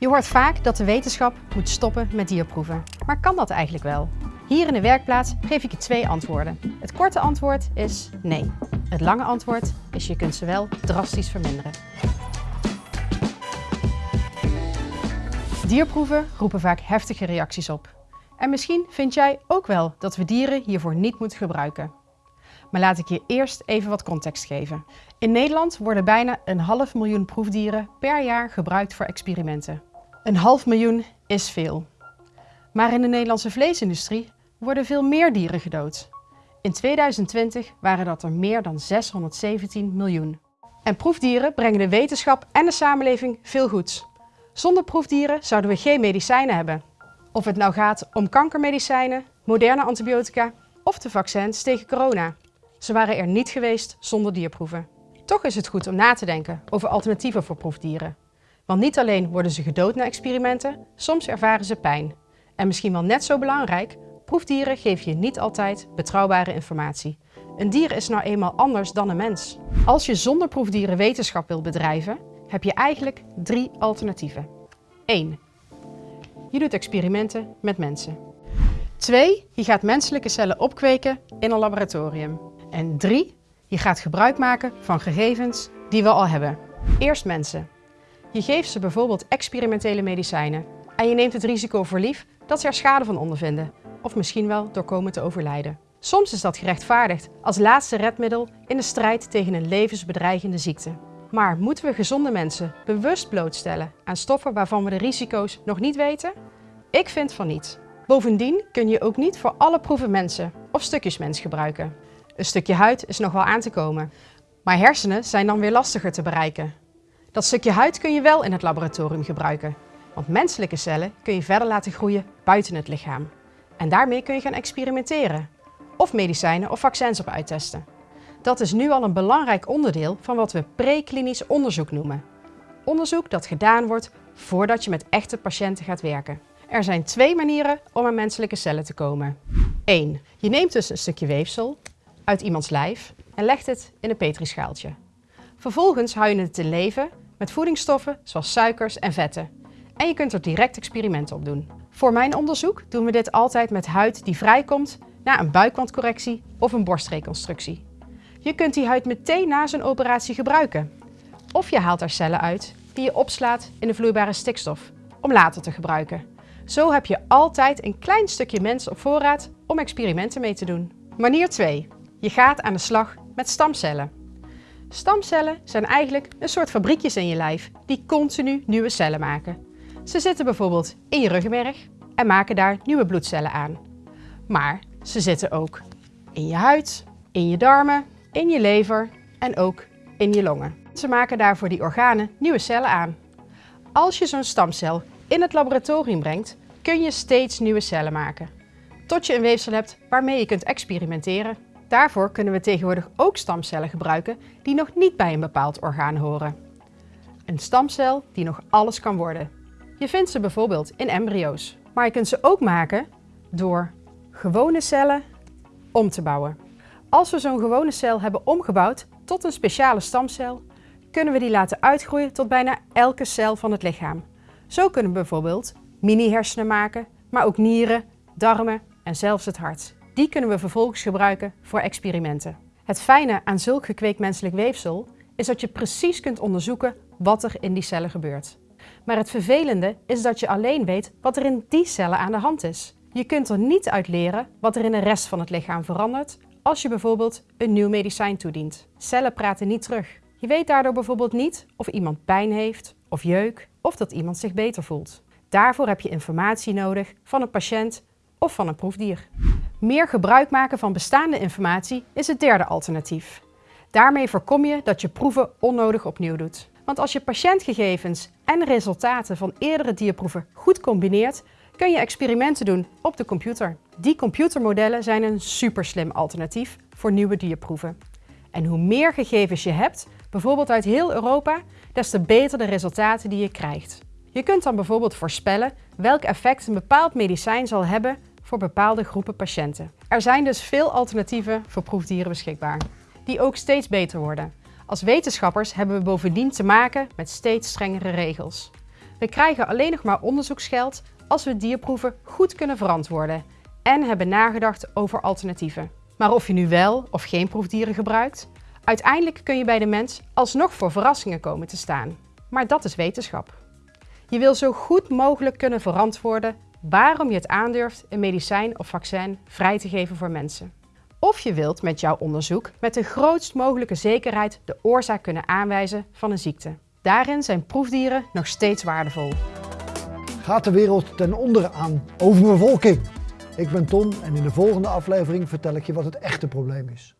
Je hoort vaak dat de wetenschap moet stoppen met dierproeven. Maar kan dat eigenlijk wel? Hier in de werkplaats geef ik je twee antwoorden. Het korte antwoord is nee. Het lange antwoord is je kunt ze wel drastisch verminderen. Dierproeven roepen vaak heftige reacties op. En misschien vind jij ook wel dat we dieren hiervoor niet moeten gebruiken. Maar laat ik je eerst even wat context geven. In Nederland worden bijna een half miljoen proefdieren per jaar gebruikt voor experimenten. Een half miljoen is veel. Maar in de Nederlandse vleesindustrie worden veel meer dieren gedood. In 2020 waren dat er meer dan 617 miljoen. En proefdieren brengen de wetenschap en de samenleving veel goeds. Zonder proefdieren zouden we geen medicijnen hebben. Of het nou gaat om kankermedicijnen, moderne antibiotica of de vaccins tegen corona. Ze waren er niet geweest zonder dierproeven. Toch is het goed om na te denken over alternatieven voor proefdieren. Want niet alleen worden ze gedood na experimenten, soms ervaren ze pijn. En misschien wel net zo belangrijk, proefdieren geven je niet altijd betrouwbare informatie. Een dier is nou eenmaal anders dan een mens. Als je zonder proefdieren wetenschap wilt bedrijven, heb je eigenlijk drie alternatieven. 1. Je doet experimenten met mensen. 2. Je gaat menselijke cellen opkweken in een laboratorium. En 3. Je gaat gebruik maken van gegevens die we al hebben. Eerst mensen. Je geeft ze bijvoorbeeld experimentele medicijnen en je neemt het risico voor lief dat ze er schade van ondervinden of misschien wel door komen te overlijden. Soms is dat gerechtvaardigd als laatste redmiddel in de strijd tegen een levensbedreigende ziekte. Maar moeten we gezonde mensen bewust blootstellen aan stoffen waarvan we de risico's nog niet weten? Ik vind van niet. Bovendien kun je ook niet voor alle proeven mensen of stukjes mens gebruiken. Een stukje huid is nog wel aan te komen, maar hersenen zijn dan weer lastiger te bereiken. Dat stukje huid kun je wel in het laboratorium gebruiken, want menselijke cellen kun je verder laten groeien buiten het lichaam. En daarmee kun je gaan experimenteren of medicijnen of vaccins op uittesten. Dat is nu al een belangrijk onderdeel van wat we preklinisch onderzoek noemen. Onderzoek dat gedaan wordt voordat je met echte patiënten gaat werken. Er zijn twee manieren om aan menselijke cellen te komen. 1. Je neemt dus een stukje weefsel uit iemands lijf en legt het in een petrischaaltje. Vervolgens hou je het te leven met voedingsstoffen zoals suikers en vetten. En je kunt er direct experimenten op doen. Voor mijn onderzoek doen we dit altijd met huid die vrijkomt na een buikwandcorrectie of een borstreconstructie. Je kunt die huid meteen na zo'n operatie gebruiken. Of je haalt er cellen uit die je opslaat in de vloeibare stikstof om later te gebruiken. Zo heb je altijd een klein stukje mens op voorraad om experimenten mee te doen. Manier 2. Je gaat aan de slag met stamcellen. Stamcellen zijn eigenlijk een soort fabriekjes in je lijf die continu nieuwe cellen maken. Ze zitten bijvoorbeeld in je ruggenmerg en maken daar nieuwe bloedcellen aan. Maar ze zitten ook in je huid, in je darmen, in je lever en ook in je longen. Ze maken daarvoor die organen nieuwe cellen aan. Als je zo'n stamcel in het laboratorium brengt, kun je steeds nieuwe cellen maken. Tot je een weefsel hebt waarmee je kunt experimenteren. Daarvoor kunnen we tegenwoordig ook stamcellen gebruiken die nog niet bij een bepaald orgaan horen. Een stamcel die nog alles kan worden. Je vindt ze bijvoorbeeld in embryo's. Maar je kunt ze ook maken door gewone cellen om te bouwen. Als we zo'n gewone cel hebben omgebouwd tot een speciale stamcel, kunnen we die laten uitgroeien tot bijna elke cel van het lichaam. Zo kunnen we bijvoorbeeld mini-hersenen maken, maar ook nieren, darmen en zelfs het hart. Die kunnen we vervolgens gebruiken voor experimenten. Het fijne aan zulk gekweekt menselijk weefsel is dat je precies kunt onderzoeken wat er in die cellen gebeurt. Maar het vervelende is dat je alleen weet wat er in die cellen aan de hand is. Je kunt er niet uit leren wat er in de rest van het lichaam verandert als je bijvoorbeeld een nieuw medicijn toedient. Cellen praten niet terug. Je weet daardoor bijvoorbeeld niet of iemand pijn heeft of jeuk of dat iemand zich beter voelt. Daarvoor heb je informatie nodig van een patiënt of van een proefdier. Meer gebruik maken van bestaande informatie is het derde alternatief. Daarmee voorkom je dat je proeven onnodig opnieuw doet. Want als je patiëntgegevens en resultaten van eerdere dierproeven goed combineert, kun je experimenten doen op de computer. Die computermodellen zijn een superslim alternatief voor nieuwe dierproeven. En hoe meer gegevens je hebt, bijvoorbeeld uit heel Europa, des te beter de resultaten die je krijgt. Je kunt dan bijvoorbeeld voorspellen welk effect een bepaald medicijn zal hebben voor bepaalde groepen patiënten. Er zijn dus veel alternatieven voor proefdieren beschikbaar, die ook steeds beter worden. Als wetenschappers hebben we bovendien te maken met steeds strengere regels. We krijgen alleen nog maar onderzoeksgeld als we dierproeven goed kunnen verantwoorden en hebben nagedacht over alternatieven. Maar of je nu wel of geen proefdieren gebruikt, uiteindelijk kun je bij de mens alsnog voor verrassingen komen te staan. Maar dat is wetenschap. Je wil zo goed mogelijk kunnen verantwoorden waarom je het aandurft een medicijn of vaccin vrij te geven voor mensen. Of je wilt met jouw onderzoek met de grootst mogelijke zekerheid de oorzaak kunnen aanwijzen van een ziekte. Daarin zijn proefdieren nog steeds waardevol. Gaat de wereld ten onder aan overbevolking? Ik ben Tom en in de volgende aflevering vertel ik je wat het echte probleem is.